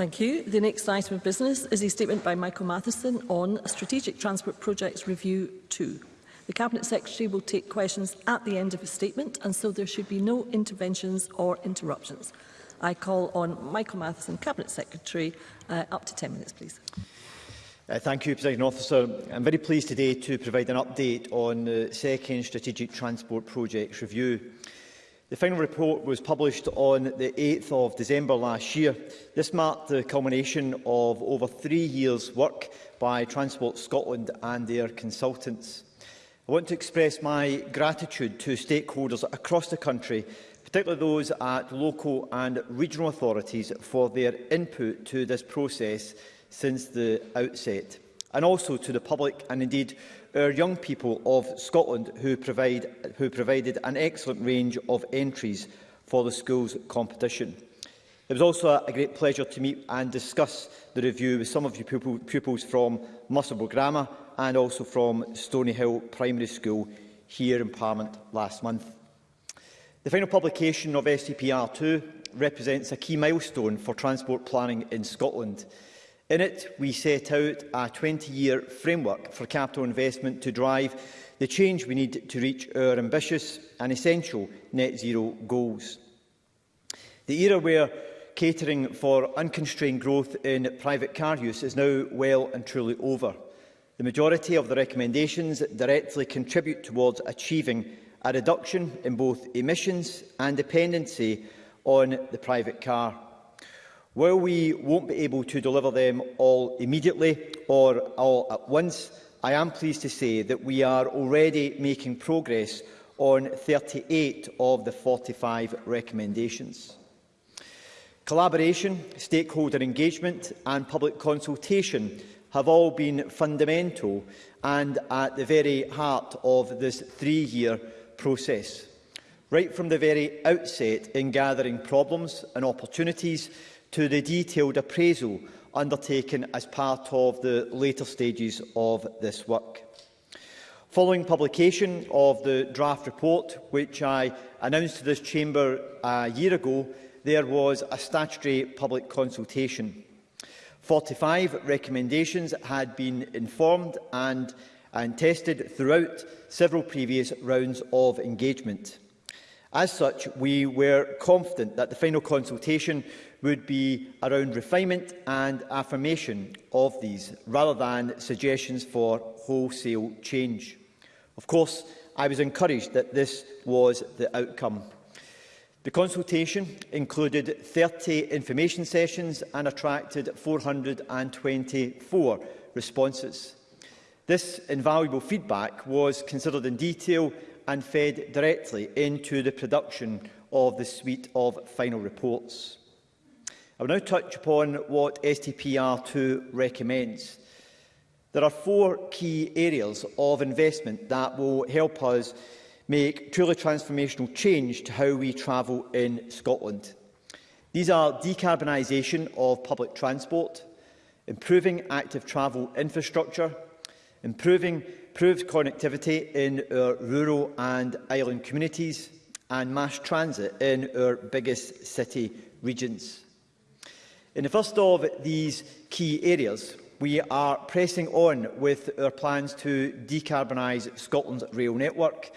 Thank you. The next item of business is a statement by Michael Matheson on Strategic Transport Projects Review 2. The Cabinet Secretary will take questions at the end of his statement and so there should be no interventions or interruptions. I call on Michael Matheson, Cabinet Secretary, uh, up to 10 minutes, please. Uh, thank you, President Officer. I'm very pleased today to provide an update on the second Strategic Transport Projects Review. The final report was published on the 8th of December last year. This marked the culmination of over three years' work by Transport Scotland and their consultants. I want to express my gratitude to stakeholders across the country, particularly those at local and regional authorities for their input to this process since the outset, and also to the public and indeed our young people of Scotland who, provide, who provided an excellent range of entries for the school's competition. It was also a great pleasure to meet and discuss the review with some of your pupil, pupils from Musselburgh Grammar and also from Stonyhill Primary School here in Parliament last month. The final publication of SCPR2 represents a key milestone for transport planning in Scotland. In it, we set out a 20-year framework for capital investment to drive the change we need to reach our ambitious and essential net zero goals. The era where catering for unconstrained growth in private car use is now well and truly over. The majority of the recommendations directly contribute towards achieving a reduction in both emissions and dependency on the private car. While we won't be able to deliver them all immediately or all at once, I am pleased to say that we are already making progress on 38 of the 45 recommendations. Collaboration, stakeholder engagement and public consultation have all been fundamental and at the very heart of this three-year process. Right from the very outset in gathering problems and opportunities, to the detailed appraisal undertaken as part of the later stages of this work. Following publication of the draft report, which I announced to this chamber a year ago, there was a statutory public consultation. 45 recommendations had been informed and, and tested throughout several previous rounds of engagement. As such, we were confident that the final consultation would be around refinement and affirmation of these, rather than suggestions for wholesale change. Of course, I was encouraged that this was the outcome. The consultation included 30 information sessions and attracted 424 responses. This invaluable feedback was considered in detail and fed directly into the production of the suite of final reports. I will now touch upon what STPR2 recommends. There are four key areas of investment that will help us make truly transformational change to how we travel in Scotland. These are decarbonisation of public transport, improving active travel infrastructure, improving improved connectivity in our rural and island communities, and mass transit in our biggest city regions. In the first of these key areas, we are pressing on with our plans to decarbonise Scotland's rail network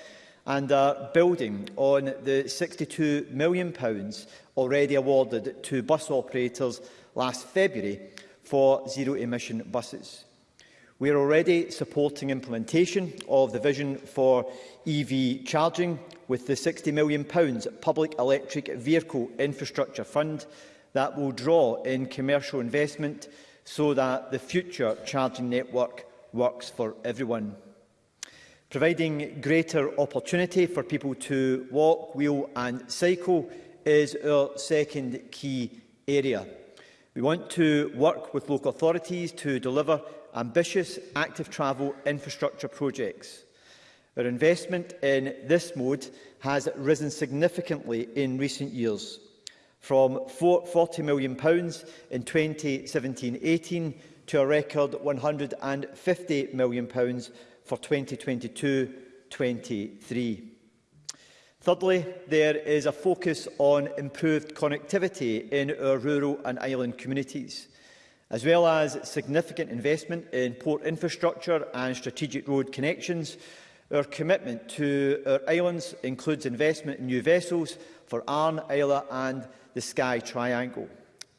and are uh, building on the £62 million already awarded to bus operators last February for zero-emission buses. We are already supporting implementation of the vision for EV charging with the £60 million Public Electric Vehicle Infrastructure Fund that will draw in commercial investment so that the future charging network works for everyone. Providing greater opportunity for people to walk, wheel and cycle is our second key area. We want to work with local authorities to deliver ambitious active travel infrastructure projects. Our investment in this mode has risen significantly in recent years from £40 million pounds in 2017-18 to a record £150 million pounds for 2022-23. Thirdly, there is a focus on improved connectivity in our rural and island communities, as well as significant investment in port infrastructure and strategic road connections. Our commitment to our islands includes investment in new vessels for Arn, Isla and the Sky Triangle.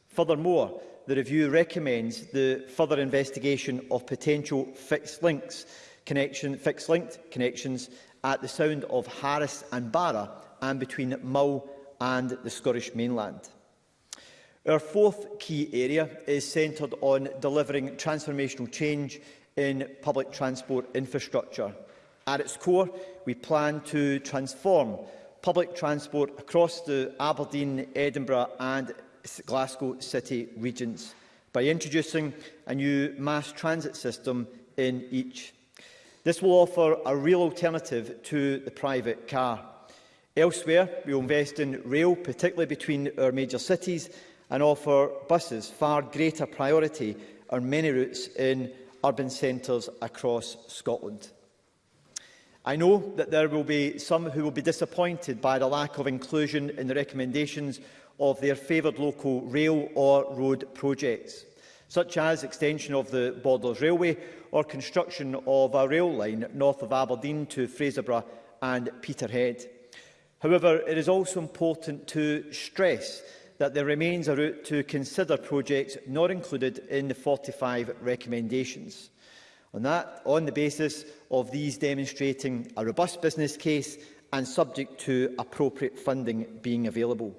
Furthermore, the review recommends the further investigation of potential fixed links connection, fixed linked connections at the sound of Harris and Barra and between Mull and the Scottish mainland. Our fourth key area is centred on delivering transformational change in public transport infrastructure. At its core, we plan to transform public transport across the Aberdeen, Edinburgh and Glasgow city regions by introducing a new mass transit system in each. This will offer a real alternative to the private car. Elsewhere, we will invest in rail, particularly between our major cities, and offer buses far greater priority on many routes in urban centres across Scotland. I know that there will be some who will be disappointed by the lack of inclusion in the recommendations of their favoured local rail or road projects, such as extension of the Borders Railway or construction of a rail line north of Aberdeen to Fraserburgh and Peterhead. However, it is also important to stress that there remains a route to consider projects not included in the 45 recommendations. On, that, on the basis of these demonstrating a robust business case and subject to appropriate funding being available.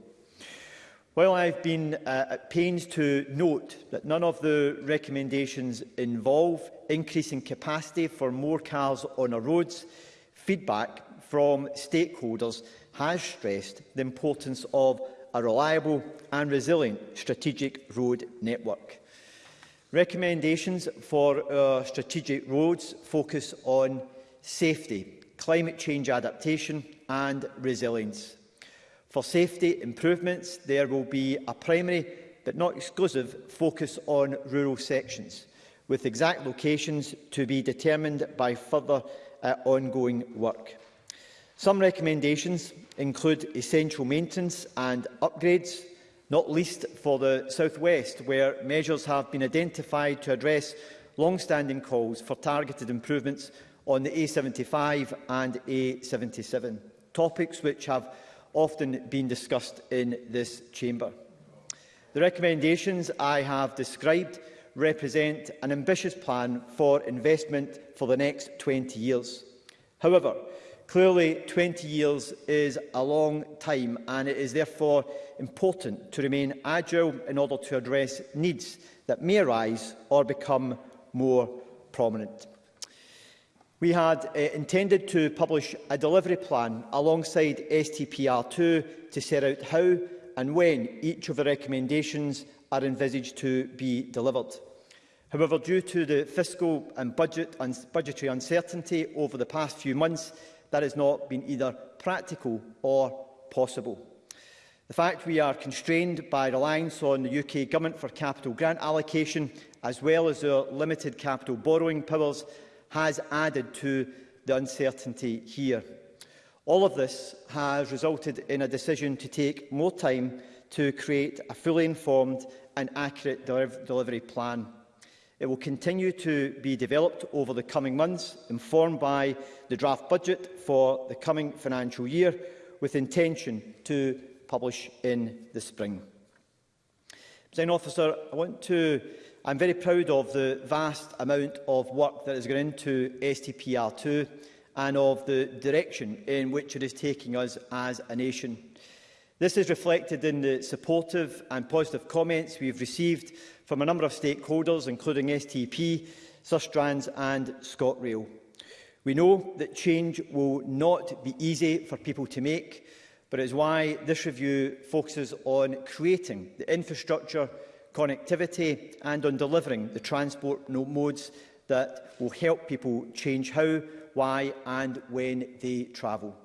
While I've been uh, at pains to note that none of the recommendations involve increasing capacity for more cars on our roads, feedback from stakeholders has stressed the importance of a reliable and resilient strategic road network. Recommendations for our uh, strategic roads focus on safety, climate change adaptation and resilience. For safety improvements, there will be a primary but not exclusive focus on rural sections, with exact locations to be determined by further uh, ongoing work. Some recommendations include essential maintenance and upgrades, not least for the South West, where measures have been identified to address long-standing calls for targeted improvements on the A75 and A77, topics which have often been discussed in this chamber. The recommendations I have described represent an ambitious plan for investment for the next 20 years. However, Clearly, 20 years is a long time and it is therefore important to remain agile in order to address needs that may arise or become more prominent. We had uh, intended to publish a delivery plan alongside STPR2 to set out how and when each of the recommendations are envisaged to be delivered. However, due to the fiscal and budget un budgetary uncertainty over the past few months, That has not been either practical or possible. The fact we are constrained by reliance on the UK Government for capital grant allocation, as well as our limited capital borrowing powers, has added to the uncertainty here. All of this has resulted in a decision to take more time to create a fully informed and accurate delivery plan. It will continue to be developed over the coming months, informed by the draft budget for the coming financial year, with intention to publish in the spring. Design Officer, I want to I'm very proud of the vast amount of work that has gone into STPR2 and of the direction in which it is taking us as a nation. This is reflected in the supportive and positive comments we have received from a number of stakeholders, including STP, Sustrans and ScotRail. We know that change will not be easy for people to make, but it is why this review focuses on creating the infrastructure, connectivity and on delivering the transport modes that will help people change how, why and when they travel.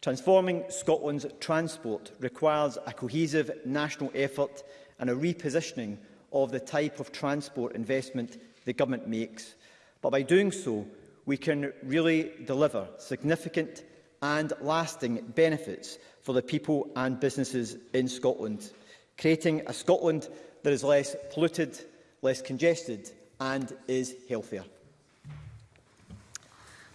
Transforming Scotland's transport requires a cohesive national effort and a repositioning of the type of transport investment the government makes. But by doing so, we can really deliver significant and lasting benefits for the people and businesses in Scotland, creating a Scotland that is less polluted, less congested and is healthier.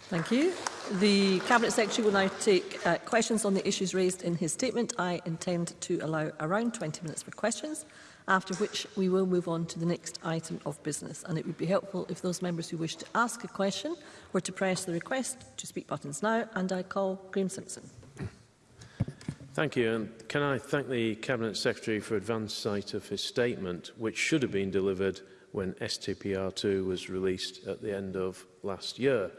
Thank you. The Cabinet Secretary will now take uh, questions on the issues raised in his statement. I intend to allow around 20 minutes for questions, after which we will move on to the next item of business. And it would be helpful if those members who wish to ask a question were to press the request to speak buttons now. And I call Graeme Simpson. Thank you. And can I thank the Cabinet Secretary for advance sight of his statement, which should have been delivered when STPR2 was released at the end of last year.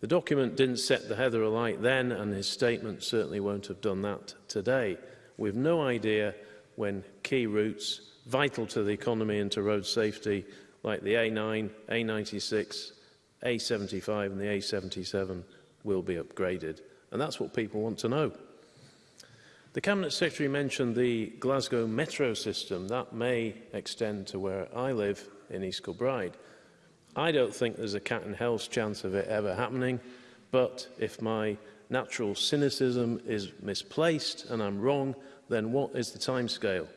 The document didn't set the heather alight then, and his statement certainly won't have done that today. We've no idea when key routes, vital to the economy and to road safety, like the A9, A96, A75 and the A77 will be upgraded. And that's what people want to know. The Cabinet Secretary mentioned the Glasgow metro system. That may extend to where I live in East Kilbride. I don't think there's a cat and hell's chance of it ever happening, but if my natural cynicism is misplaced and I'm wrong, then what is the timescale?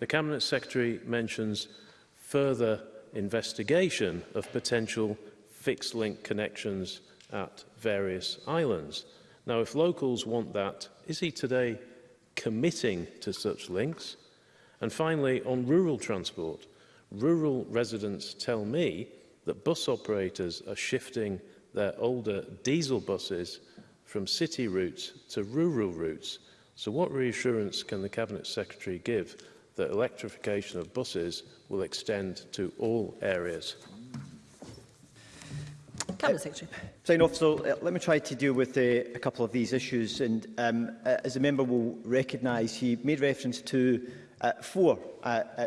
The Cabinet Secretary mentions further investigation of potential fixed-link connections at various islands. Now, if locals want that, is he today committing to such links? And finally, on rural transport, rural residents tell me that bus operators are shifting their older diesel buses from city routes to rural routes. So what reassurance can the Cabinet Secretary give that electrification of buses will extend to all areas? Cabinet Secretary. So uh, let me try to deal with uh, a couple of these issues. And um, uh, as a member will recognise, he made reference to uh, four uh, uh,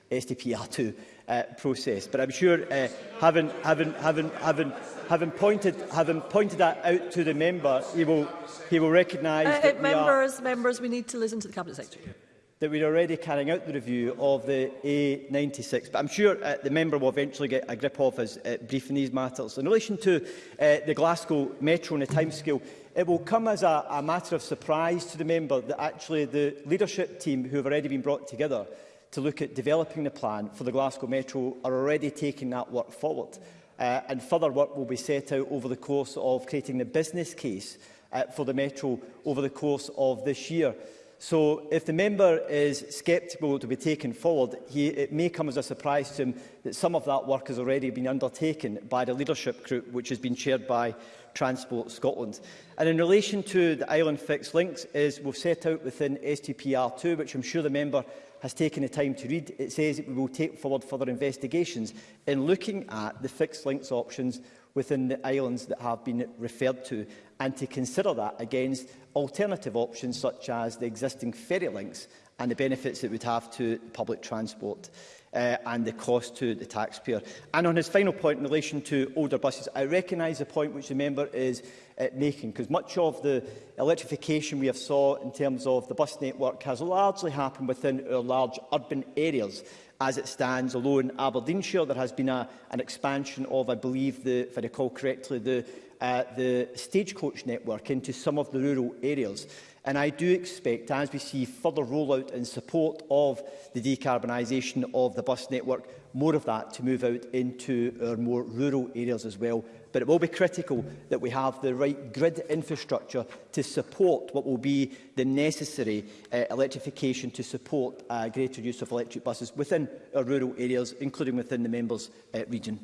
STPR2 uh, process. But I'm sure, uh, having, having, having, having, having pointed having pointed that out to the member, he will he will recognise uh, uh that uh, members are, members we need to listen to the cabinet secretary. That we're already carrying out the review of the A96, but I'm sure uh, the member will eventually get a grip of his uh, brief in these matters. In relation to uh, the Glasgow Metro and the timescale, it will come as a, a matter of surprise to the member that actually the leadership team who have already been brought together to look at developing the plan for the Glasgow Metro are already taking that work forward. Uh, and further work will be set out over the course of creating the business case uh, for the Metro over the course of this year. So if the member is sceptical to be taken forward, he, it may come as a surprise to him that some of that work has already been undertaken by the leadership group, which has been chaired by Transport Scotland. And in relation to the island fixed links, is we've set out within STPR2, which I'm sure the member has taken the time to read, it says it we will take forward further investigations in looking at the fixed links options within the islands that have been referred to and to consider that against alternative options such as the existing ferry links and the benefits it would have to public transport uh, and the cost to the taxpayer. And on his final point in relation to older buses, I recognise the point which the member is uh, making, because much of the electrification we have saw in terms of the bus network has largely happened within our large urban areas. As it stands, although in Aberdeenshire there has been a, an expansion of, I believe, the, if I recall correctly, the uh, the stagecoach network into some of the rural areas. And I do expect, as we see further rollout and support of the decarbonisation of the bus network, more of that to move out into our more rural areas as well. But it will be critical that we have the right grid infrastructure to support what will be the necessary uh, electrification to support uh, greater use of electric buses within our rural areas, including within the members' uh, region.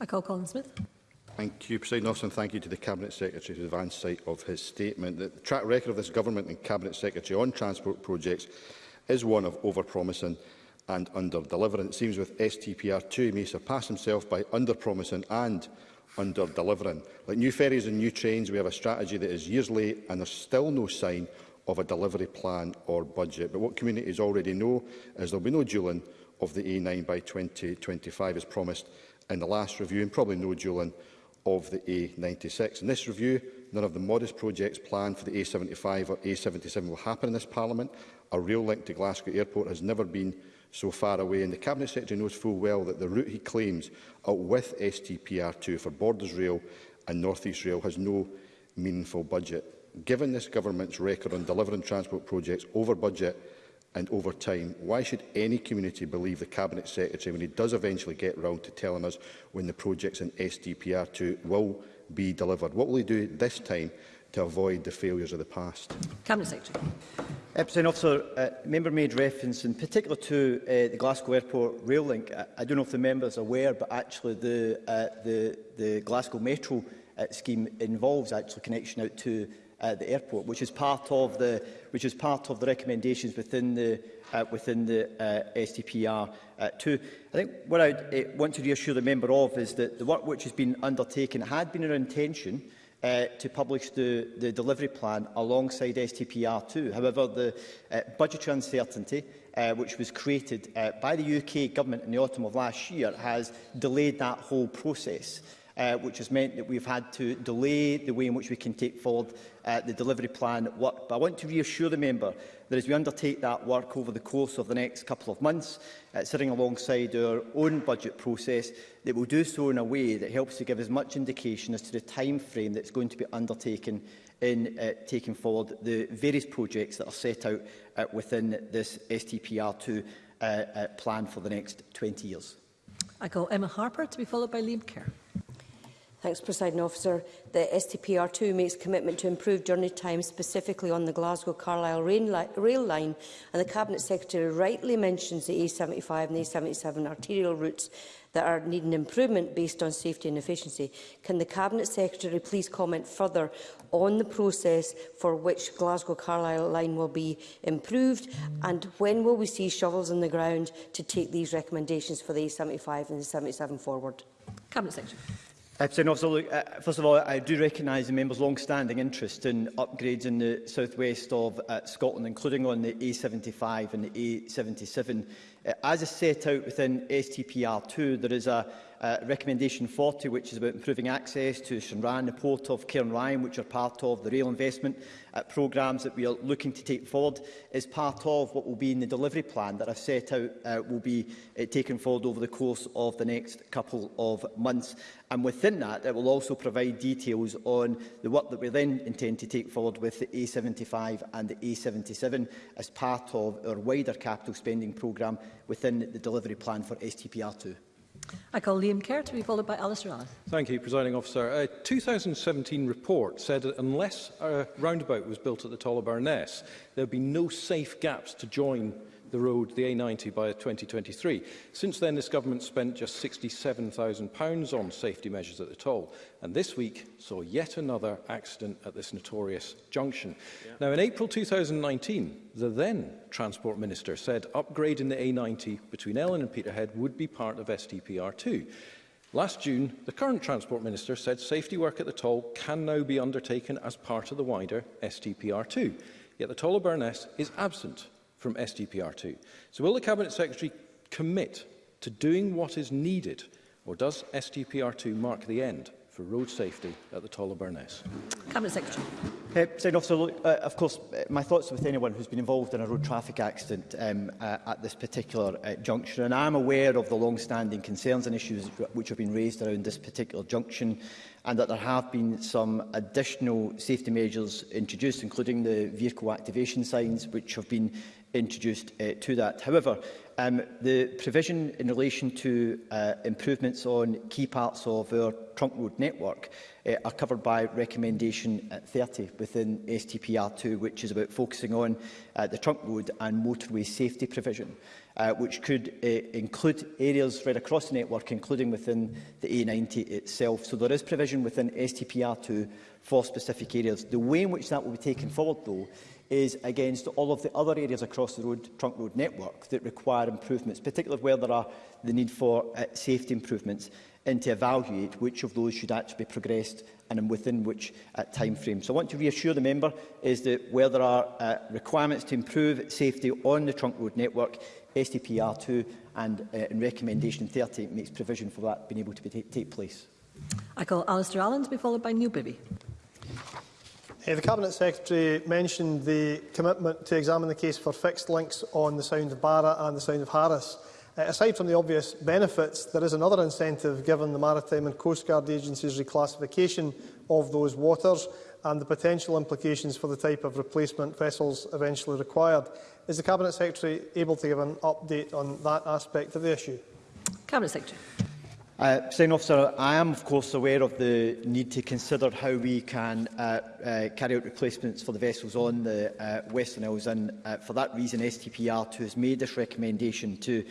I call Colin Smith. Thank you, President Officer, and thank you to the Cabinet Secretary for the insight of his statement. The track record of this Government and Cabinet Secretary on transport projects is one of overpromising and under-delivering. It seems with STPR2 he may surpass himself by under-promising and under-delivering. Like new ferries and new trains, we have a strategy that is years late and there's still no sign of a delivery plan or budget. But what communities already know is there will be no dueling of the A9 by 2025 as promised in the last review and probably no dueling of the A96. In this review, none of the modest projects planned for the A75 or A77 will happen in this Parliament. A rail link to Glasgow Airport has never been so far away, and the Cabinet Secretary knows full well that the route he claims out with STPR2 for Borders Rail and North East Rail has no meaningful budget. Given this government's record on delivering transport projects over budget, and over time. Why should any community believe the Cabinet Secretary when he does eventually get round to telling us when the projects in SDPR2 will be delivered? What will he do this time to avoid the failures of the past? Cabinet Secretary. Uh, President Officer, uh, member made reference in particular to uh, the Glasgow Airport rail link. I, I don't know if the member is aware, but actually the, uh, the, the Glasgow Metro uh, scheme involves actually connection out to at the airport, which is part of the which is part of the recommendations within the uh, within the uh, STPR uh, too. I think what I uh, want to reassure the member of is that the work which has been undertaken had been our intention uh, to publish the, the delivery plan alongside STPR2. However, the uh, budgetary uncertainty uh, which was created uh, by the UK government in the autumn of last year has delayed that whole process uh, which has meant that we've had to delay the way in which we can take forward uh, the delivery plan work. But I want to reassure the member that as we undertake that work over the course of the next couple of months, uh, sitting alongside our own budget process, that we'll do so in a way that helps to give as much indication as to the time frame that's going to be undertaken in uh, taking forward the various projects that are set out uh, within this STPR2 uh, uh, plan for the next 20 years. I call Emma Harper to be followed by Liam Kerr. Thanks, President Officer. The STPR2 makes commitment to improve journey time, specifically on the Glasgow-Carlisle rail line, and the Cabinet Secretary rightly mentions the A75 and A77 arterial routes that are needing improvement based on safety and efficiency. Can the Cabinet Secretary please comment further on the process for which Glasgow-Carlisle line will be improved and when will we see shovels in the ground to take these recommendations for the A75 and the A77 forward? Cabinet Secretary. President uh, Officer, uh, first of all, I do recognise the member's long-standing interest in upgrades in the southwest of uh, Scotland, including on the A75 and the A77. Uh, as is set out within STPR2, there is a uh, recommendation 40, which is about improving access to Shinran, the port of Cairn Ryan, which are part of the rail investment uh, programmes that we are looking to take forward, is part of what will be in the delivery plan that I've set out uh, will be uh, taken forward over the course of the next couple of months. And within that, it will also provide details on the work that we then intend to take forward with the A75 and the A77 as part of our wider capital spending programme within the delivery plan for STPR2. I call Liam Kerr to be followed by Alistair Allen. Thank you, Presiding Officer. A 2017 report said that unless a roundabout was built at the Barnes, there would be no safe gaps to join the road, the A90, by 2023. Since then, this government spent just £67,000 on safety measures at the toll and this week saw yet another accident at this notorious junction. Yeah. Now, in April 2019, the then Transport Minister said upgrading the A90 between Ellen and Peterhead would be part of STPR2. Last June, the current Transport Minister said safety work at the toll can now be undertaken as part of the wider STPR2. Yet the toll of Burness is absent from STPR2. So will the Cabinet Secretary commit to doing what is needed, or does STPR2 mark the end? for road safety at the Tollaberness. Cabinet Secretary. Uh, Second officer, look, uh, of course, uh, my thoughts are with anyone who's been involved in a road traffic accident um, uh, at this particular uh, junction, and I'm aware of the long-standing concerns and issues which have been raised around this particular junction, and that there have been some additional safety measures introduced, including the vehicle activation signs, which have been introduced uh, to that. However, Um, the provision in relation to uh, improvements on key parts of our trunk road network uh, are covered by recommendation 30 within STPR2, which is about focusing on uh, the trunk road and motorway safety provision, uh, which could uh, include areas right across the network, including within the A90 itself. So there is provision within STPR2 for specific areas. The way in which that will be taken forward, though, is against all of the other areas across the road, trunk road network that require improvements, particularly where there are the need for uh, safety improvements, and to evaluate which of those should actually be progressed and within which uh, time frame. So I want to reassure the member is that where there are uh, requirements to improve safety on the trunk road network, STPR2 and uh, in recommendation 30 makes provision for that being able to be take place. I call Alistair Allen to be followed by Neil Bibby. Uh, the Cabinet Secretary mentioned the commitment to examine the case for fixed links on the Sound of Barra and the Sound of Harris. Uh, aside from the obvious benefits, there is another incentive given the Maritime and Coast Guard Agency's reclassification of those waters and the potential implications for the type of replacement vessels eventually required. Is the Cabinet Secretary able to give an update on that aspect of the issue? Cabinet Secretary. Uh, Senior officer, I am of course aware of the need to consider how we can uh, uh, carry out replacements for the vessels on the uh, Western Isles and uh, for that reason STPR2 has made this recommendation to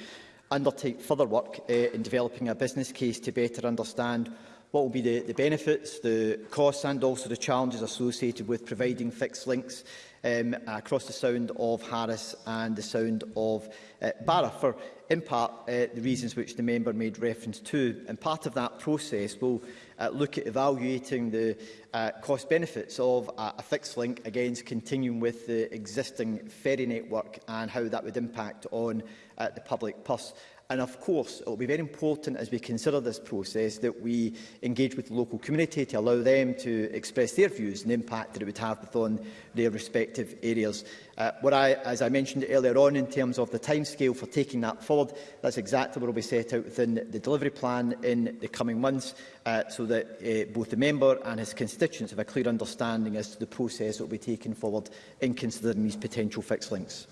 undertake further work uh, in developing a business case to better understand what will be the, the benefits, the costs and also the challenges associated with providing fixed links um, across the sound of Harris and the sound of uh, Barra for, in part, uh, the reasons which the member made reference to. And part of that process will uh, look at evaluating the uh, cost benefits of a, a fixed link against continuing with the existing ferry network and how that would impact on uh, the public purse. And of course, it will be very important as we consider this process that we engage with the local community to allow them to express their views and the impact that it would have on their respective areas. Uh, what I, as I mentioned earlier on, in terms of the timescale for taking that forward, that's exactly what will be set out within the delivery plan in the coming months, uh, so that uh, both the member and his constituents have a clear understanding as to the process that will be taken forward in considering these potential fixed links.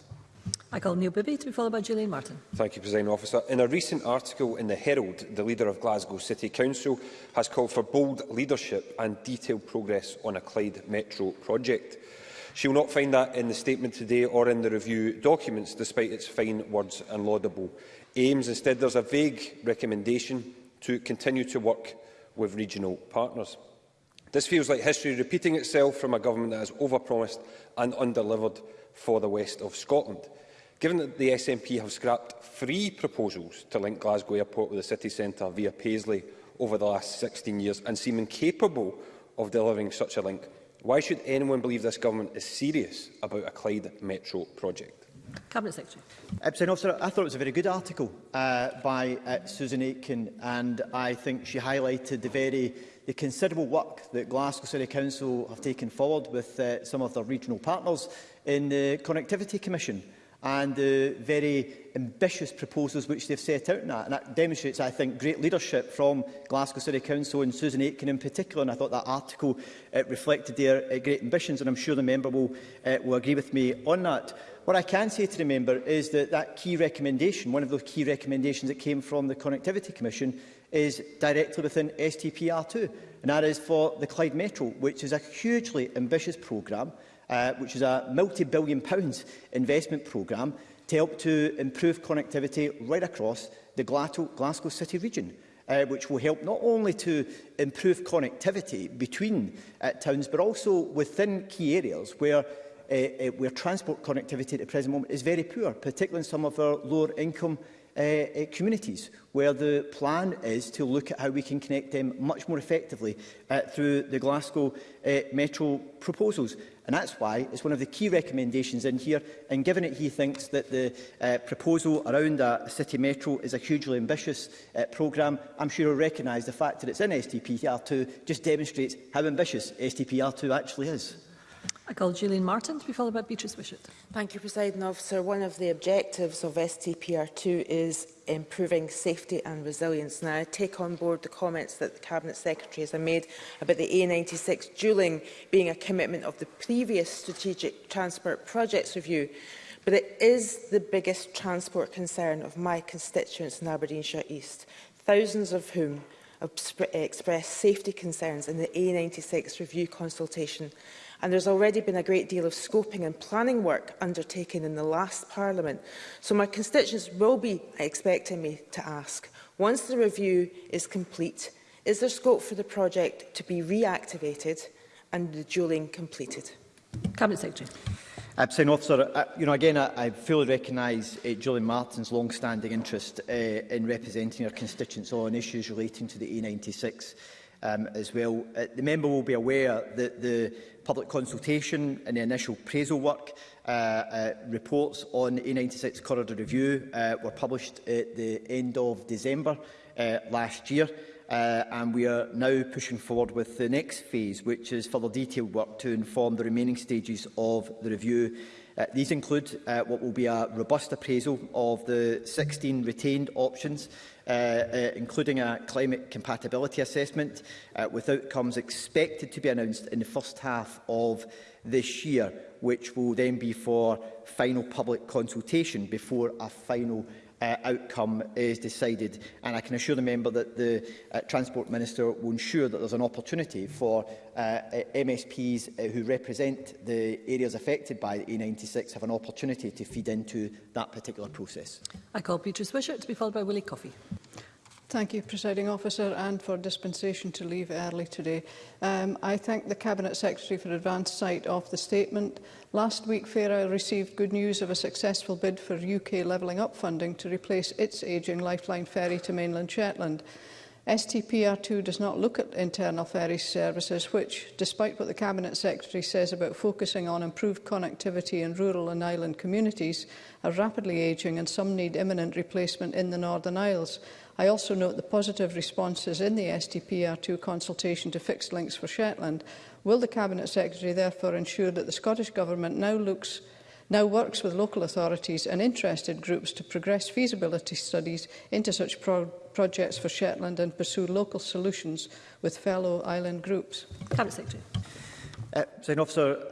I call Neil Bibby to be followed by Julian Martin. Thank you, President Officer. In a recent article in the Herald, the leader of Glasgow City Council has called for bold leadership and detailed progress on a Clyde Metro project. She will not find that in the statement today or in the review documents, despite its fine words and laudable aims. Instead, there is a vague recommendation to continue to work with regional partners. This feels like history repeating itself from a government that has overpromised and underdelivered for the west of Scotland. Given that the SNP have scrapped three proposals to link Glasgow Airport with the city centre via Paisley over the last 16 years and seem incapable of delivering such a link, why should anyone believe this government is serious about a Clyde Metro project? Cabinet Secretary. Uh, Officer, I thought it was a very good article uh, by uh, Susan Aitken and I think she highlighted the very the considerable work that Glasgow City Council have taken forward with uh, some of their regional partners in the Connectivity Commission and the very ambitious proposals which they've set out in that. And that demonstrates, I think, great leadership from Glasgow City Council and Susan Aitken in particular. And I thought that article uh, reflected their uh, great ambitions, and I'm sure the member will, uh, will agree with me on that. What I can say to the member is that that key recommendation, one of those key recommendations that came from the Connectivity Commission, is directly within STPR2, and that is for the Clyde Metro, which is a hugely ambitious programme, uh, which is a multi-billion pounds investment programme to help to improve connectivity right across the Glasgow, city region. Uh, which will help not only to improve connectivity between uh, towns, but also within key areas where uh, uh, where transport connectivity at the present moment is very poor, particularly in some of our lower income Uh, uh, communities, where the plan is to look at how we can connect them much more effectively uh, through the Glasgow uh, Metro proposals. And that's why it's one of the key recommendations in here. And given that he thinks that the uh, proposal around a city metro is a hugely ambitious uh, programme, I'm sure he'll recognise the fact that it's in STPR2 just demonstrates how ambitious STPR2 actually is. I call Gillian Martin to be followed by Beatrice Wishart. Thank you, President Officer. One of the objectives of STPR2 is improving safety and resilience. Now, I take on board the comments that the Cabinet Secretary has made about the A96 duelling being a commitment of the previous Strategic Transport Projects Review, but it is the biggest transport concern of my constituents in Aberdeenshire East, thousands of whom expressed safety concerns in the A96 review consultation and there's already been a great deal of scoping and planning work undertaken in the last Parliament. So my constituents will be expecting me to ask, once the review is complete, is there scope for the project to be reactivated and the duelling completed? Cabinet Secretary. Uh, President Officer, uh, you know, again, I, I fully recognise uh, Julian Martin's long-standing interest uh, in representing her constituents on issues relating to the A96 um, as well. Uh, the member will be aware that the public consultation and the initial appraisal work uh, uh, reports on A96 corridor review uh, were published at the end of December uh, last year uh, and we are now pushing forward with the next phase, which is further detailed work to inform the remaining stages of the review. Uh, these include uh, what will be a robust appraisal of the 16 retained options, uh, uh, including a climate compatibility assessment, uh, with outcomes expected to be announced in the first half of this year, which will then be for final public consultation before a final uh, outcome is decided. And I can assure the member that the uh, Transport Minister will ensure that there's an opportunity for uh, uh MSPs uh, who represent the areas affected by the A96 have an opportunity to feed into that particular process. I call Beatrice Wishart to be followed by Willie Coffey. Thank you, Presiding Officer, and for dispensation to leave early today. Um, I thank the Cabinet Secretary for advance sight of the statement. Last week, FARA received good news of a successful bid for UK Levelling Up funding to replace its ageing lifeline ferry to mainland Shetland. STPR2 does not look at internal ferry services, which, despite what the Cabinet Secretary says about focusing on improved connectivity in rural and island communities, are rapidly ageing and some need imminent replacement in the Northern Isles. I also note the positive responses in the STPR2 consultation to fixed links for Shetland. Will the Cabinet Secretary therefore ensure that the Scottish Government now looks now works with local authorities and interested groups to progress feasibility studies into such pro projects for Shetland and pursue local solutions with fellow island groups? Cabinet Secretary. Uh, Sign Officer,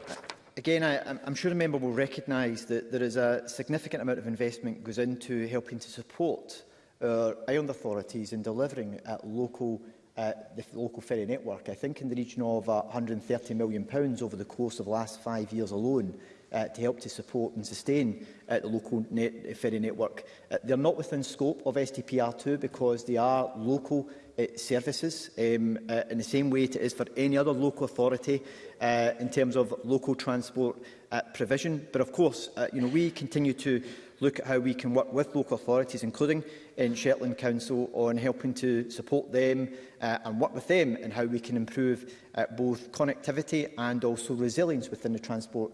Again, I, I'm sure the member will recognise that there is a significant amount of investment goes into helping to support our island authorities in delivering at local uh, the local ferry network. I think in the region of uh, £130 million pounds over the course of the last five years alone uh, to help to support and sustain uh, the local net, ferry network. Uh, they're not within scope of STPR2 because they are local uh, services um, uh, in the same way it is for any other local authority uh, in terms of local transport uh, provision. But of course, uh, you know, we continue to look at how we can work with local authorities, including in Shetland Council on helping to support them uh, and work with them and how we can improve uh, both connectivity and also resilience within the transport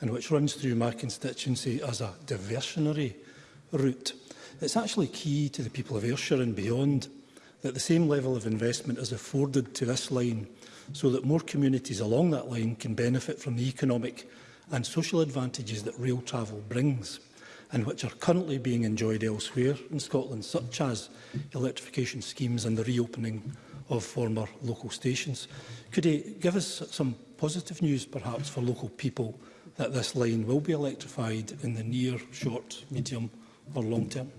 and which runs through my constituency as a diversionary route. It's actually key to the people of Ayrshire and beyond that the same level of investment is afforded to this line so that more communities along that line can benefit from the economic and social advantages that rail travel brings and which are currently being enjoyed elsewhere in Scotland, such as electrification schemes and the reopening of former local stations. Could he give us some positive news, perhaps, for local people that this line will be electrified in the near, short, medium or long term?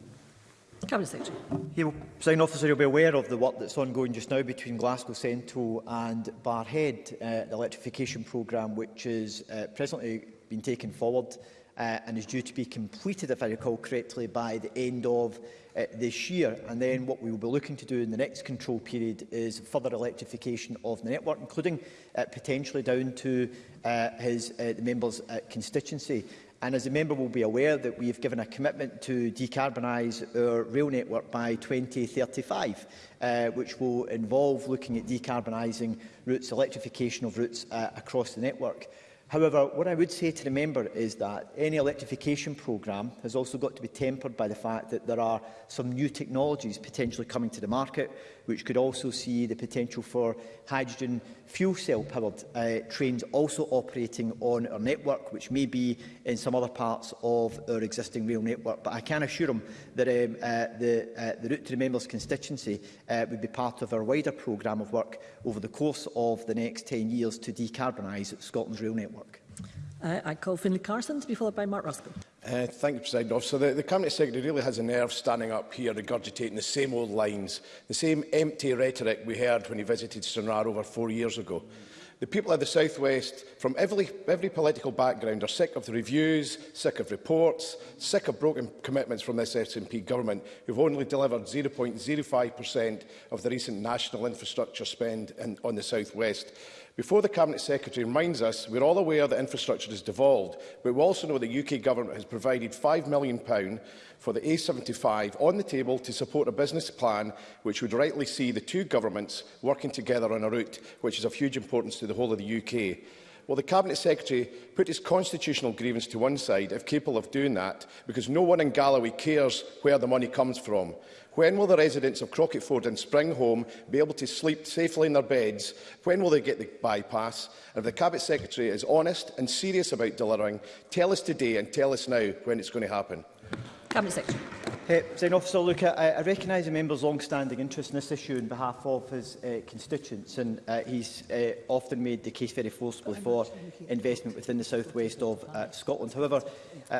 Cabinet Secretary. Yeah, well, Officer, you'll be aware of the work that's ongoing just now between Glasgow Central and Barhead, uh, the electrification programme, which is uh, presently being taken forward uh, and is due to be completed, if I recall correctly, by the end of uh, this year. And then what we will be looking to do in the next control period is further electrification of the network, including uh, potentially down to uh, his, uh, the member's uh, constituency. And as a member will be aware that we have given a commitment to decarbonise our rail network by 2035, uh, which will involve looking at decarbonising routes, electrification of routes uh, across the network. However, what I would say to the member is that any electrification programme has also got to be tempered by the fact that there are some new technologies potentially coming to the market which could also see the potential for hydrogen fuel cell powered uh, trains also operating on our network, which may be in some other parts of our existing rail network. But I can assure him that um, uh, the, uh, the route to the member's constituency uh, would be part of our wider programme of work over the course of the next 10 years to decarbonise Scotland's rail network. Uh, I call Finlay Carson to be followed by Mark Ruskell. Uh, thank you, President Officer. The, the Cabinet Secretary really has a nerve standing up here regurgitating the same old lines, the same empty rhetoric we heard when he visited Stranraer over four years ago. The people of the South West, from every, every political background, are sick of the reviews, sick of reports, sick of broken commitments from this SNP government, who have only delivered 0.05% of the recent national infrastructure spend in, on the South West. Before the Cabinet Secretary reminds us, we're all aware that infrastructure is devolved, but we also know the UK Government has provided £5 million for the A75 on the table to support a business plan which would rightly see the two governments working together on a route which is of huge importance to the whole of the UK. Will the Cabinet Secretary put his constitutional grievance to one side, if capable of doing that, because no one in Galloway cares where the money comes from? When will the residents of Crocketford and Springhome be able to sleep safely in their beds? When will they get the bypass? And if the Cabinet Secretary is honest and serious about delivering, tell us today and tell us now when it's going to happen. Cabinet Secretary. Uh, Officer, look, I, I recognise the member's long-standing interest in this issue on behalf of his uh, constituents, and uh, he's uh, often made the case very forcibly for investment within the southwest of uh, Scotland. However, uh,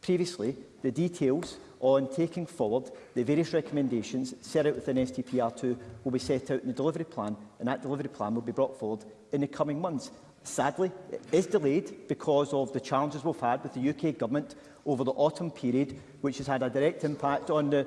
previously, the details on taking forward the various recommendations set out within STPR2 will be set out in the delivery plan, and that delivery plan will be brought forward in the coming months sadly, it is delayed because of the challenges we've had with the UK Government over the autumn period, which has had a direct impact on the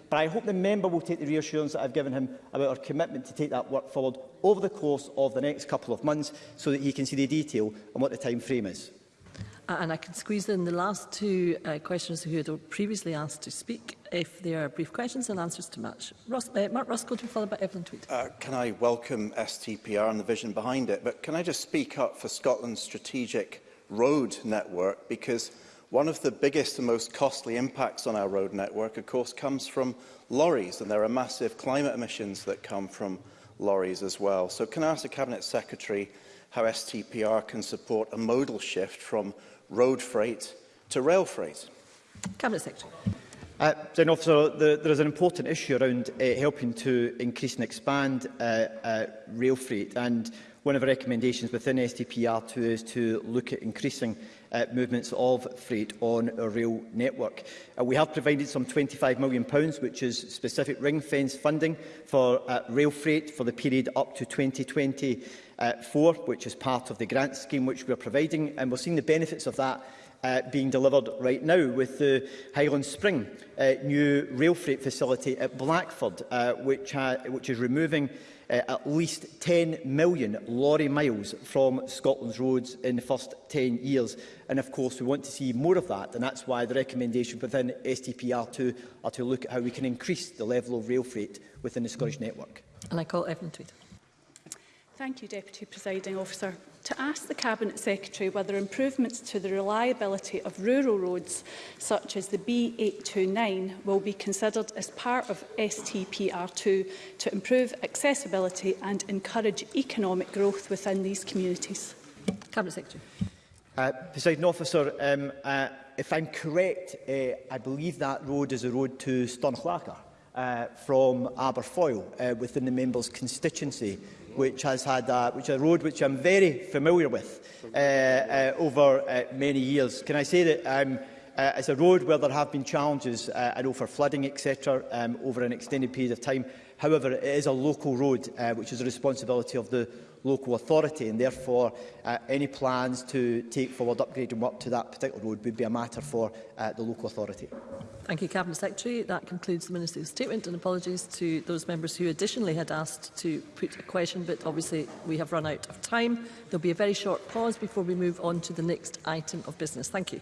But I hope the member will take the reassurance that I've given him about our commitment to take that work forward over the course of the next couple of months so that he can see the detail and what the time frame is. And I can squeeze in the last two uh, questions who had previously asked to speak, if they are brief questions and answers to match. Ros uh, Mark be followed by Evelyn Tweed. Uh, can I welcome STPR and the vision behind it, but can I just speak up for Scotland's strategic road network? Because One of the biggest and most costly impacts on our road network, of course, comes from lorries, and there are massive climate emissions that come from lorries as well. So can I ask the Cabinet Secretary how STPR can support a modal shift from road freight to rail freight? Cabinet Secretary. Uh, so, officer, the, there is an important issue around uh, helping to increase and expand uh, uh, rail freight, and one of the recommendations within STPR2 is to look at increasing uh, movements of freight on a rail network. Uh, we have provided some £25 million, which is specific ring-fence funding for uh, rail freight for the period up to 2024, which is part of the grant scheme which we are providing, and we're seeing the benefits of that uh, being delivered right now with the Highland Spring uh, new rail freight facility at Blackford, uh, which, uh, which is removing uh, at least 10 million lorry miles from Scotland's roads in the first 10 years. And of course, we want to see more of that, and that's why the recommendation within STPR2 are to look at how we can increase the level of rail freight within the Scottish network. And I call Evan Tweed. Thank you, Deputy Presiding Officer to ask the Cabinet Secretary whether improvements to the reliability of rural roads, such as the B829, will be considered as part of STPR2 to improve accessibility and encourage economic growth within these communities. Cabinet Secretary. Uh, President Officer, um, uh, if I'm correct, uh, I believe that road is a road to Stornchlacker uh, from Aberfoyle uh, within the member's constituency which has had a, which a road which I'm very familiar with uh, uh, over uh, many years. Can I say that um, uh, it's a road where there have been challenges, uh, I know, for flooding, etc., um, over an extended period of time. However, it is a local road, uh, which is the responsibility of the local authority and therefore uh, any plans to take forward upgrading work to that particular road would be a matter for uh, the local authority. Thank you, Cabinet Secretary. That concludes the Minister's statement and apologies to those members who additionally had asked to put a question, but obviously we have run out of time. There'll be a very short pause before we move on to the next item of business. Thank you.